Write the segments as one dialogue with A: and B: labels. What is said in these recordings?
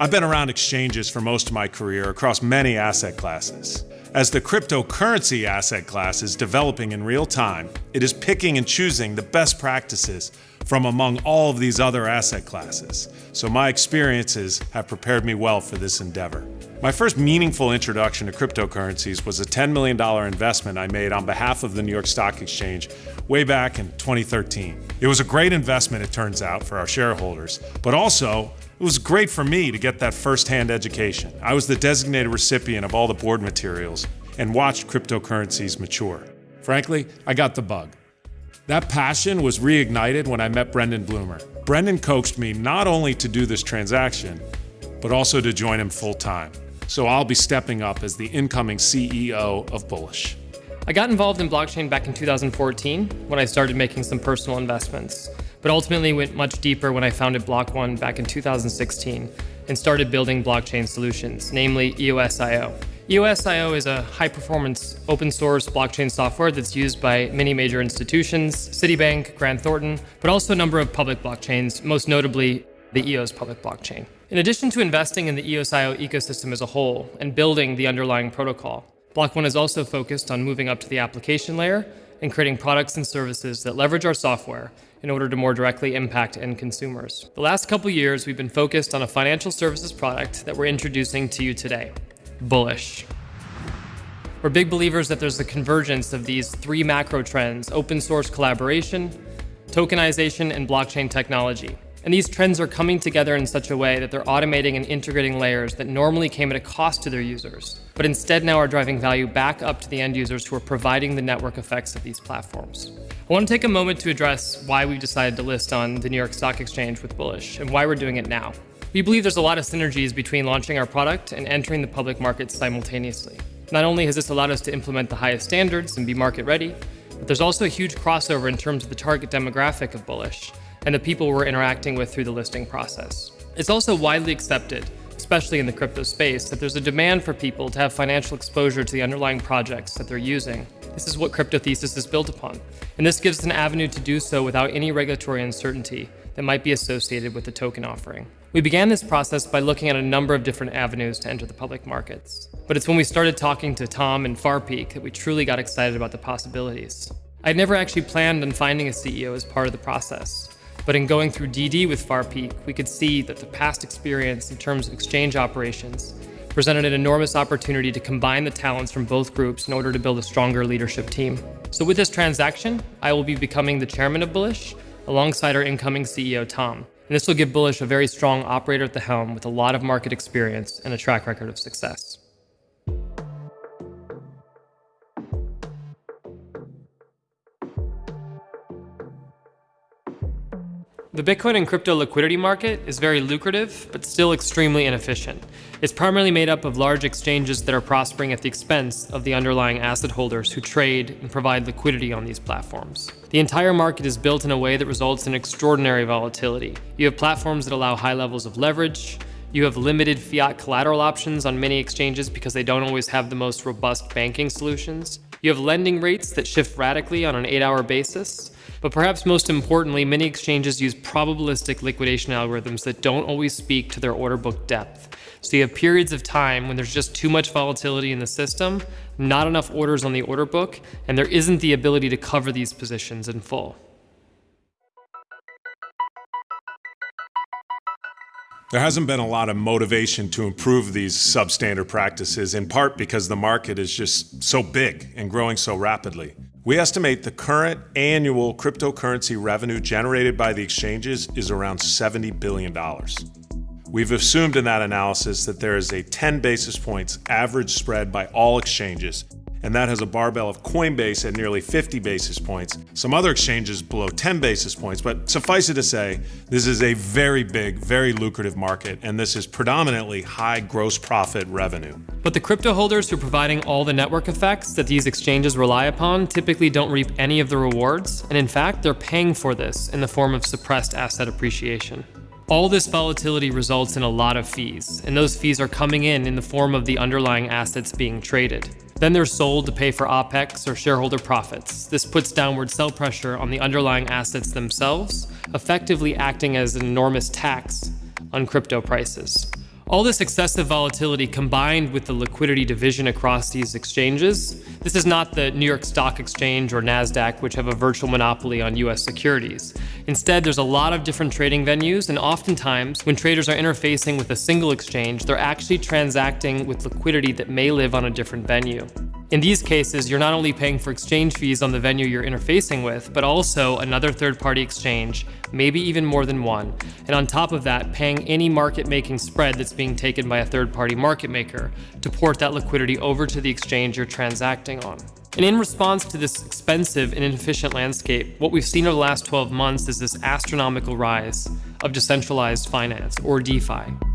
A: I've been around exchanges for most of my career across many asset classes. As the cryptocurrency asset class is developing in real time, it is picking and choosing the best practices from among all of these other asset classes. So my experiences have prepared me well for this endeavor. My first meaningful introduction to cryptocurrencies was a $10 million investment I made on behalf of the New York Stock Exchange way back in 2013. It was a great investment, it turns out, for our shareholders, but also it was great for me to get that firsthand education. I was the designated recipient of all the board materials and watched cryptocurrencies mature. Frankly, I got the bug. That passion was reignited when I met Brendan Blumer. Brendan coaxed me not only to do this transaction, but also to join him full time. So I'll be stepping up as the incoming CEO of Bullish.
B: I got involved in blockchain back in 2014 when I started making some personal investments, but ultimately went much deeper when I founded Block One back in 2016 and started building blockchain solutions, namely EOSIO. EOSIO is a high performance open source blockchain software that's used by many major institutions, Citibank, Grant Thornton, but also a number of public blockchains, most notably the EOS public blockchain. In addition to investing in the EOSIO ecosystem as a whole and building the underlying protocol, Block One is also focused on moving up to the application layer and creating products and services that leverage our software in order to more directly impact end consumers. The last couple years, we've been focused on a financial services product that we're introducing to you today, Bullish. We're big believers that there's a convergence of these three macro trends, open source collaboration, tokenization, and blockchain technology. And these trends are coming together in such a way that they're automating and integrating layers that normally came at a cost to their users, but instead now are driving value back up to the end users who are providing the network effects of these platforms. I want to take a moment to address why we've decided to list on the New York Stock Exchange with Bullish and why we're doing it now. We believe there's a lot of synergies between launching our product and entering the public markets simultaneously. Not only has this allowed us to implement the highest standards and be market ready, but there's also a huge crossover in terms of the target demographic of Bullish and the people we're interacting with through the listing process. It's also widely accepted, especially in the crypto space, that there's a demand for people to have financial exposure to the underlying projects that they're using. This is what Crypto Thesis is built upon, and this gives an avenue to do so without any regulatory uncertainty that might be associated with the token offering. We began this process by looking at a number of different avenues to enter the public markets. But it's when we started talking to Tom and Far Peak that we truly got excited about the possibilities. I'd never actually planned on finding a CEO as part of the process. But in going through DD with Far Peak, we could see that the past experience in terms of exchange operations presented an enormous opportunity to combine the talents from both groups in order to build a stronger leadership team. So with this transaction, I will be becoming the chairman of Bullish alongside our incoming CEO, Tom. And this will give Bullish a very strong operator at the helm with a lot of market experience and a track record of success. The Bitcoin and crypto liquidity market is very lucrative, but still extremely inefficient. It's primarily made up of large exchanges that are prospering at the expense of the underlying asset holders who trade and provide liquidity on these platforms. The entire market is built in a way that results in extraordinary volatility. You have platforms that allow high levels of leverage, you have limited fiat collateral options on many exchanges because they don't always have the most robust banking solutions. You have lending rates that shift radically on an eight hour basis. But perhaps most importantly, many exchanges use probabilistic liquidation algorithms that don't always speak to their order book depth. So you have periods of time when there's just too much volatility in the system, not enough orders on the order book, and there isn't the ability to cover these positions in full.
A: There hasn't been a lot of motivation to improve these substandard practices, in part because the market is just so big and growing so rapidly. We estimate the current annual cryptocurrency revenue generated by the exchanges is around $70 billion. We've assumed in that analysis that there is a 10 basis points average spread by all exchanges and that has a barbell of Coinbase at nearly 50 basis points, some other exchanges below 10 basis points, but suffice it to say, this is a very big, very lucrative market, and this is predominantly high gross profit revenue.
B: But the crypto holders who are providing all the network effects that these exchanges rely upon typically don't reap any of the rewards, and in fact, they're paying for this in the form of suppressed asset appreciation. All this volatility results in a lot of fees, and those fees are coming in in the form of the underlying assets being traded. Then they're sold to pay for OPEX or shareholder profits. This puts downward sell pressure on the underlying assets themselves, effectively acting as an enormous tax on crypto prices. All this excessive volatility combined with the liquidity division across these exchanges, this is not the New York Stock Exchange or NASDAQ, which have a virtual monopoly on US securities. Instead, there's a lot of different trading venues, and oftentimes, when traders are interfacing with a single exchange, they're actually transacting with liquidity that may live on a different venue. In these cases, you're not only paying for exchange fees on the venue you're interfacing with, but also another third-party exchange, maybe even more than one, and on top of that, paying any market-making spread that's being taken by a third-party market maker to port that liquidity over to the exchange you're transacting on. And in response to this expensive and inefficient landscape, what we've seen over the last 12 months is this astronomical rise of decentralized finance, or DeFi.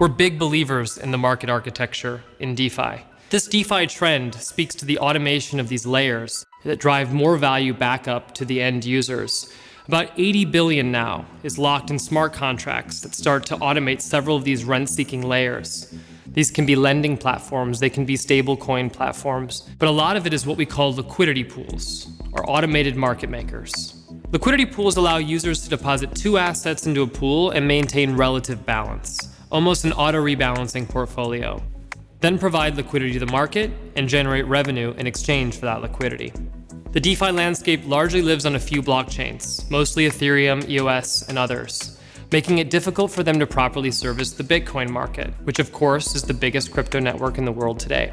B: We're big believers in the market architecture in DeFi. This DeFi trend speaks to the automation of these layers that drive more value back up to the end users. About 80 billion now is locked in smart contracts that start to automate several of these rent-seeking layers. These can be lending platforms, they can be stablecoin platforms, but a lot of it is what we call liquidity pools, or automated market makers. Liquidity pools allow users to deposit two assets into a pool and maintain relative balance almost an auto-rebalancing portfolio. Then provide liquidity to the market and generate revenue in exchange for that liquidity. The DeFi landscape largely lives on a few blockchains, mostly Ethereum, EOS, and others, making it difficult for them to properly service the Bitcoin market, which of course is the biggest crypto network in the world today.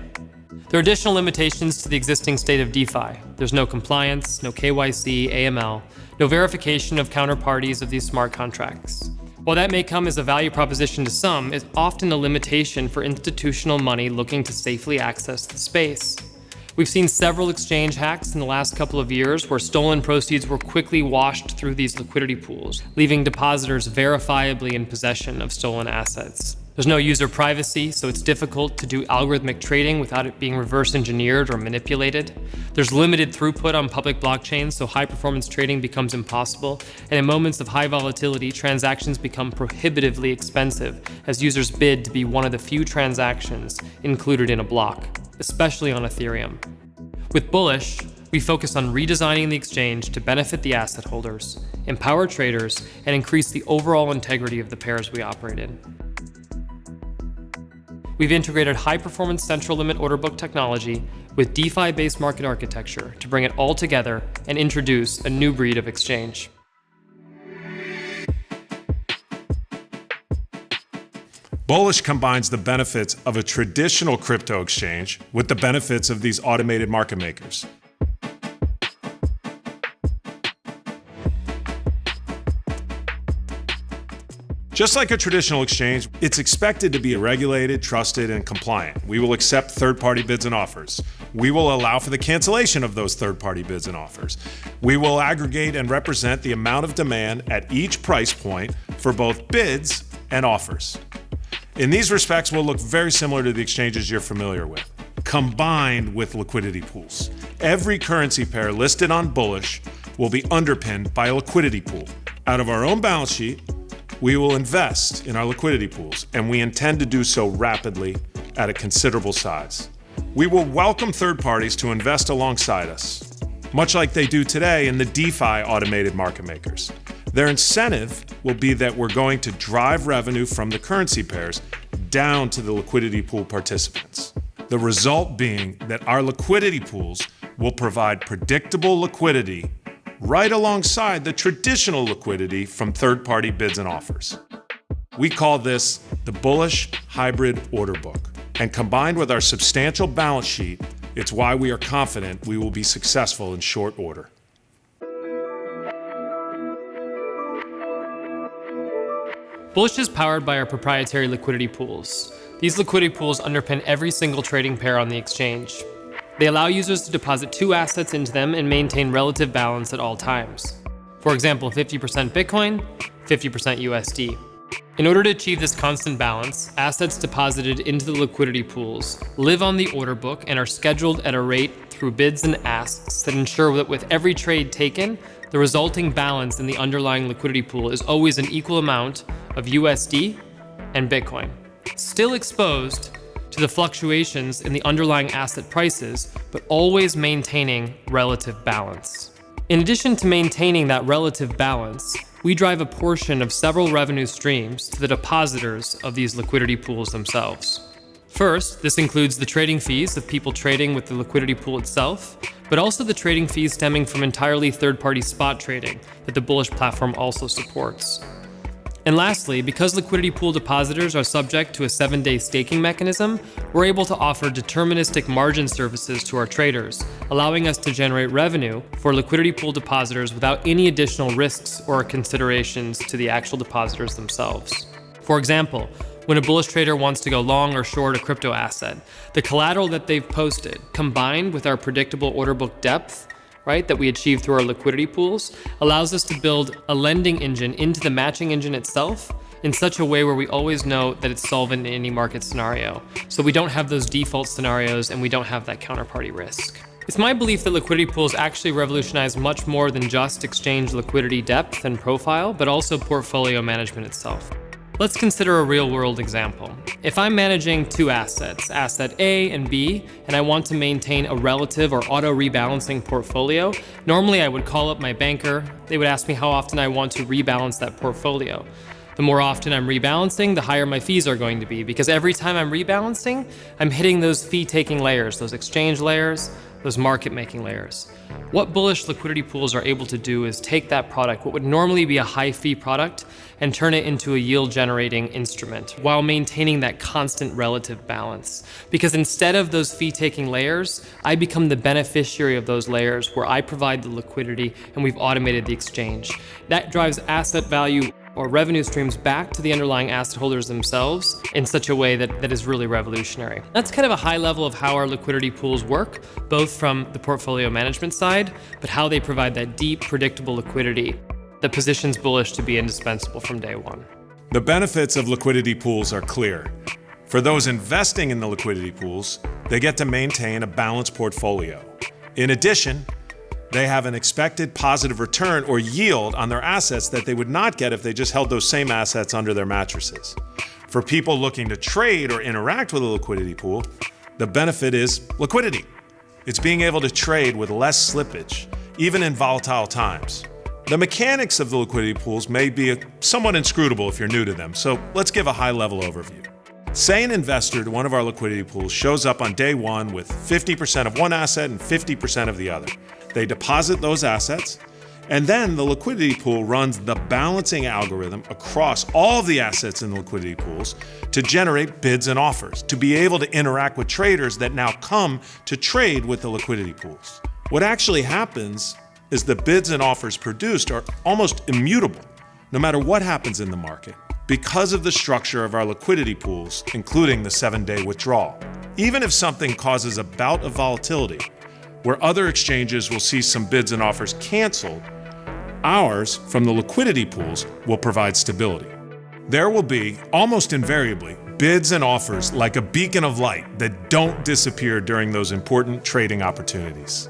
B: There are additional limitations to the existing state of DeFi. There's no compliance, no KYC, AML, no verification of counterparties of these smart contracts. While that may come as a value proposition to some, it's often a limitation for institutional money looking to safely access the space. We've seen several exchange hacks in the last couple of years where stolen proceeds were quickly washed through these liquidity pools, leaving depositors verifiably in possession of stolen assets. There's no user privacy, so it's difficult to do algorithmic trading without it being reverse engineered or manipulated. There's limited throughput on public blockchains, so high performance trading becomes impossible. And in moments of high volatility, transactions become prohibitively expensive as users bid to be one of the few transactions included in a block, especially on Ethereum. With Bullish, we focus on redesigning the exchange to benefit the asset holders, empower traders, and increase the overall integrity of the pairs we operate in. We've integrated high-performance central limit order book technology with DeFi-based market architecture to bring it all together and introduce a new breed of exchange.
A: Bullish combines the benefits of a traditional crypto exchange with the benefits of these automated market makers. Just like a traditional exchange, it's expected to be regulated, trusted, and compliant. We will accept third-party bids and offers. We will allow for the cancellation of those third-party bids and offers. We will aggregate and represent the amount of demand at each price point for both bids and offers. In these respects, we'll look very similar to the exchanges you're familiar with, combined with liquidity pools. Every currency pair listed on Bullish will be underpinned by a liquidity pool. Out of our own balance sheet, we will invest in our liquidity pools, and we intend to do so rapidly at a considerable size. We will welcome third parties to invest alongside us, much like they do today in the DeFi automated market makers. Their incentive will be that we're going to drive revenue from the currency pairs down to the liquidity pool participants. The result being that our liquidity pools will provide predictable liquidity right alongside the traditional liquidity from third-party bids and offers. We call this the bullish hybrid order book. And combined with our substantial balance sheet, it's why we are confident we will be successful in short order.
B: Bullish is powered by our proprietary liquidity pools. These liquidity pools underpin every single trading pair on the exchange, they allow users to deposit two assets into them and maintain relative balance at all times. For example, 50% Bitcoin, 50% USD. In order to achieve this constant balance, assets deposited into the liquidity pools live on the order book and are scheduled at a rate through bids and asks that ensure that with every trade taken, the resulting balance in the underlying liquidity pool is always an equal amount of USD and Bitcoin. Still exposed to the fluctuations in the underlying asset prices, but always maintaining relative balance. In addition to maintaining that relative balance, we drive a portion of several revenue streams to the depositors of these liquidity pools themselves. First, this includes the trading fees of people trading with the liquidity pool itself, but also the trading fees stemming from entirely third party spot trading that the Bullish platform also supports. And lastly, because liquidity pool depositors are subject to a seven day staking mechanism, we're able to offer deterministic margin services to our traders, allowing us to generate revenue for liquidity pool depositors without any additional risks or considerations to the actual depositors themselves. For example, when a bullish trader wants to go long or short a crypto asset, the collateral that they've posted, combined with our predictable order book depth, right, that we achieve through our liquidity pools, allows us to build a lending engine into the matching engine itself in such a way where we always know that it's solvent in any market scenario. So we don't have those default scenarios and we don't have that counterparty risk. It's my belief that liquidity pools actually revolutionize much more than just exchange liquidity depth and profile, but also portfolio management itself. Let's consider a real world example. If I'm managing two assets, asset A and B, and I want to maintain a relative or auto rebalancing portfolio, normally I would call up my banker. They would ask me how often I want to rebalance that portfolio. The more often I'm rebalancing, the higher my fees are going to be because every time I'm rebalancing, I'm hitting those fee taking layers, those exchange layers, those market making layers. What bullish liquidity pools are able to do is take that product, what would normally be a high fee product, and turn it into a yield generating instrument while maintaining that constant relative balance. Because instead of those fee taking layers, I become the beneficiary of those layers where I provide the liquidity and we've automated the exchange. That drives asset value or revenue streams back to the underlying asset holders themselves in such a way that, that is really revolutionary. That's kind of a high level of how our liquidity pools work, both from the portfolio management side, but how they provide that deep, predictable liquidity that positions Bullish to be indispensable from day one.
A: The benefits of liquidity pools are clear. For those investing in the liquidity pools, they get to maintain a balanced portfolio. In addition, they have an expected positive return or yield on their assets that they would not get if they just held those same assets under their mattresses. For people looking to trade or interact with a liquidity pool, the benefit is liquidity. It's being able to trade with less slippage, even in volatile times. The mechanics of the liquidity pools may be somewhat inscrutable if you're new to them, so let's give a high level overview. Say an investor to one of our liquidity pools shows up on day one with 50% of one asset and 50% of the other. They deposit those assets, and then the liquidity pool runs the balancing algorithm across all the assets in the liquidity pools to generate bids and offers, to be able to interact with traders that now come to trade with the liquidity pools. What actually happens is the bids and offers produced are almost immutable, no matter what happens in the market, because of the structure of our liquidity pools, including the seven day withdrawal. Even if something causes a bout of volatility, where other exchanges will see some bids and offers canceled, ours from the liquidity pools will provide stability. There will be, almost invariably, bids and offers like a beacon of light that don't disappear during those important trading opportunities.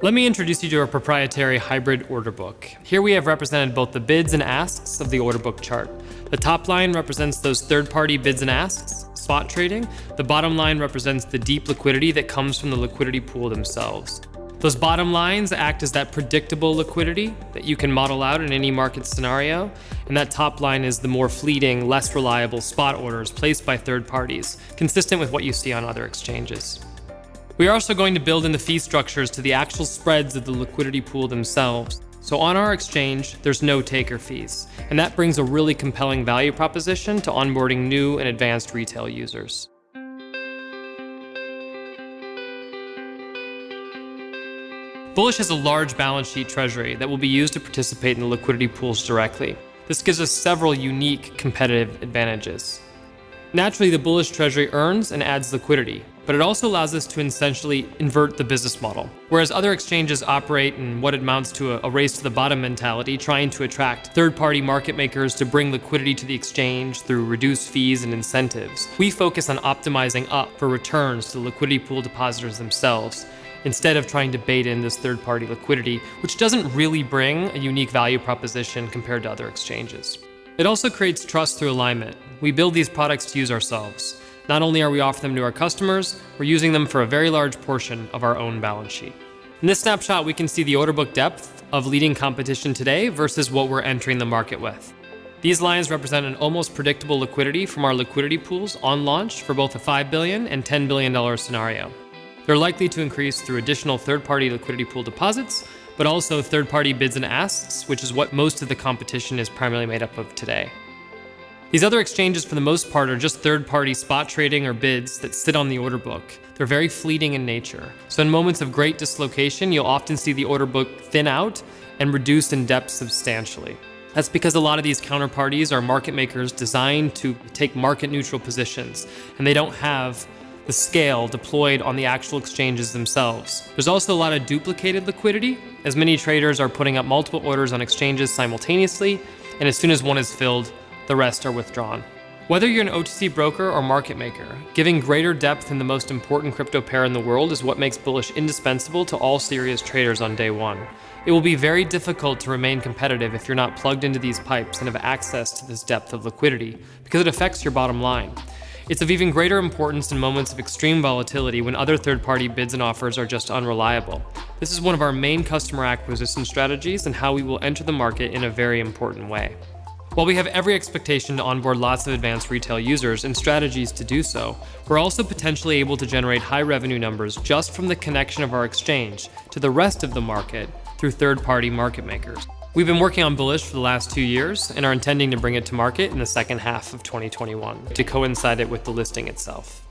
B: Let me introduce you to our proprietary hybrid order book. Here we have represented both the bids and asks of the order book chart. The top line represents those third-party bids and asks, spot trading. The bottom line represents the deep liquidity that comes from the liquidity pool themselves. Those bottom lines act as that predictable liquidity that you can model out in any market scenario. And that top line is the more fleeting, less reliable spot orders placed by third parties, consistent with what you see on other exchanges. We are also going to build in the fee structures to the actual spreads of the liquidity pool themselves. So on our exchange, there's no taker fees, and that brings a really compelling value proposition to onboarding new and advanced retail users. Bullish has a large balance sheet treasury that will be used to participate in the liquidity pools directly. This gives us several unique competitive advantages. Naturally, the bullish treasury earns and adds liquidity, but it also allows us to essentially invert the business model. Whereas other exchanges operate in what amounts to a, a race to the bottom mentality, trying to attract third-party market makers to bring liquidity to the exchange through reduced fees and incentives. We focus on optimizing up for returns to the liquidity pool depositors themselves, instead of trying to bait in this third-party liquidity, which doesn't really bring a unique value proposition compared to other exchanges. It also creates trust through alignment. We build these products to use ourselves. Not only are we offering them to our customers, we're using them for a very large portion of our own balance sheet. In this snapshot, we can see the order book depth of leading competition today versus what we're entering the market with. These lines represent an almost predictable liquidity from our liquidity pools on launch for both a $5 billion and $10 billion scenario. They're likely to increase through additional third-party liquidity pool deposits, but also third-party bids and asks, which is what most of the competition is primarily made up of today. These other exchanges, for the most part, are just third party spot trading or bids that sit on the order book. They're very fleeting in nature. So, in moments of great dislocation, you'll often see the order book thin out and reduce in depth substantially. That's because a lot of these counterparties are market makers designed to take market neutral positions, and they don't have the scale deployed on the actual exchanges themselves. There's also a lot of duplicated liquidity, as many traders are putting up multiple orders on exchanges simultaneously, and as soon as one is filled, the rest are withdrawn. Whether you're an OTC broker or market maker, giving greater depth in the most important crypto pair in the world is what makes Bullish indispensable to all serious traders on day one. It will be very difficult to remain competitive if you're not plugged into these pipes and have access to this depth of liquidity, because it affects your bottom line. It's of even greater importance in moments of extreme volatility when other third party bids and offers are just unreliable. This is one of our main customer acquisition strategies and how we will enter the market in a very important way. While we have every expectation to onboard lots of advanced retail users and strategies to do so, we're also potentially able to generate high revenue numbers just from the connection of our exchange to the rest of the market through third party market makers. We've been working on Bullish for the last two years and are intending to bring it to market in the second half of 2021 to coincide it with the listing itself.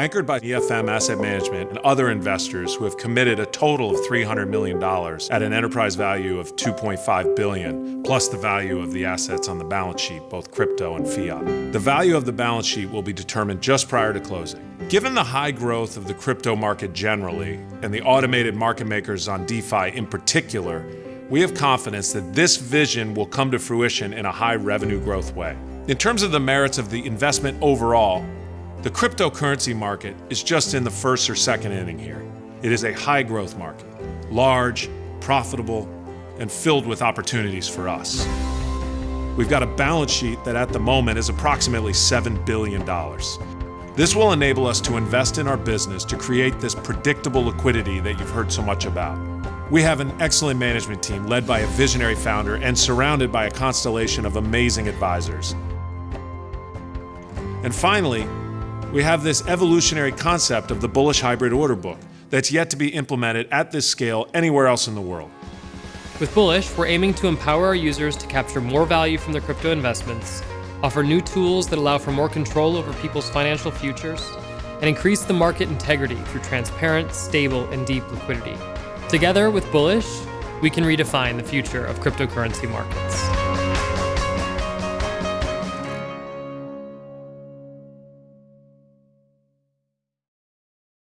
A: Anchored by EFM Asset Management and other investors who have committed a total of $300 million at an enterprise value of 2.5 billion, plus the value of the assets on the balance sheet, both crypto and fiat. The value of the balance sheet will be determined just prior to closing. Given the high growth of the crypto market generally, and the automated market makers on DeFi in particular, we have confidence that this vision will come to fruition in a high revenue growth way. In terms of the merits of the investment overall, the cryptocurrency market is just in the first or second inning here. It is a high growth market, large, profitable, and filled with opportunities for us. We've got a balance sheet that at the moment is approximately $7 billion. This will enable us to invest in our business to create this predictable liquidity that you've heard so much about. We have an excellent management team led by a visionary founder and surrounded by a constellation of amazing advisors. And finally, we have this evolutionary concept of the bullish hybrid order book that's yet to be implemented at this scale anywhere else in the world.
B: With Bullish, we're aiming to empower our users to capture more value from their crypto investments, offer new tools that allow for more control over people's financial futures, and increase the market integrity through transparent, stable, and deep liquidity. Together with Bullish, we can redefine the future of cryptocurrency markets.